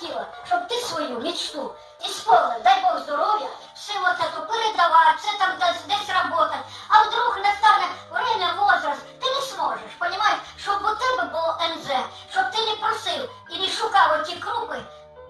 хотіла, щоб ти свою мечту ісполнив, дай Бог здоров'я, вот это передавати, все там десь, десь работать. А вдруг настане время, возраст, ти не зможеш, понимаєш, щоб у тебе було НЗ, щоб ти не просив і не шукав оті крупи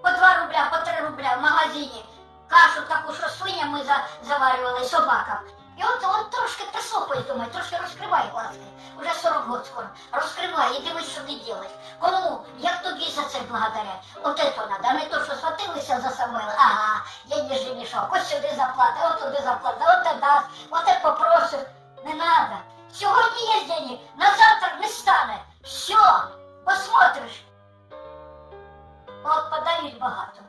по 2 рубля, по 3 рубля в магазині, кашу таку, що свиням ми заварювали собакам. І от, от трошки прислухай, думаю, трошки розкривай глазки. Уже 40 років скоро. Розкривай і дивись, що ти робиш. Кому, як тобі за це благодарять? От це надо, а не то, що схватилися за Самуїла. Ага, денежний мішок, ось сюди заплата, от туди заплата, от це дасть, от це попросив. Не надо. Сьогодні є денег, на завтра не стане. Все, посмотриш. От подають багато.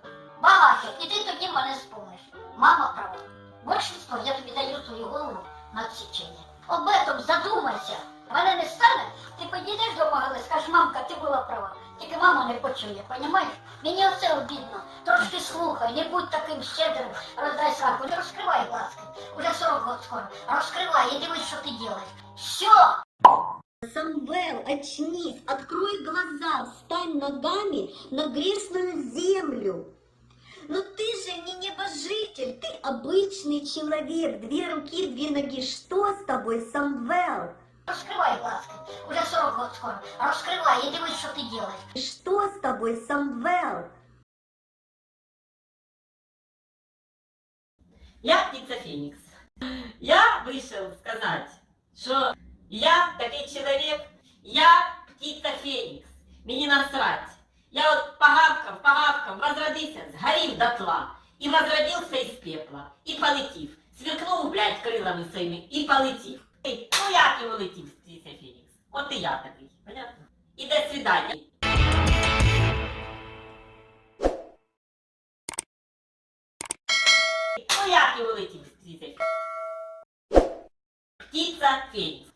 Багато. І ти тоді мене спомниш. Мама права. Большинство, я тобі даю свою голову на відсічення. Об этом задумайся. Мене не стане, ти підійдеш до могили, скажеш, мамка, ти була права. Тільки мама не почує, понімаєш? Мені оце обідно. Трошки слухай, не будь таким щедрим, роздай сраку, не розкривай глазки. Уже 40 років скоро. Розкривай і дивись, що ти робиш. Все! Самвел, очнись, открой глаза, встань ногами на грешную землю. Но ты же не небожитель, ты обычный человек. Две руки, две ноги. Что с тобой, Самвел? Розкривай глазки. Уже 40 років скоро. Розкривай і дивись, що ти робиш. Что с тобой, Самвел? Я птица Феникс. Я вышел сказать, что я такой человек, я птица Феникс. Мені насрать. Я от погавкав, погавкав, возродився, згорів дотла. І возродився із пепла. І полетів. Сверкнув, блядь, крилами своїми і полетів. Ей, Ну як і улетів птиця Фенікс? От і я такий, понятно? І до свидання. Ну як і улетів Фенікс? Птиця Фенікс.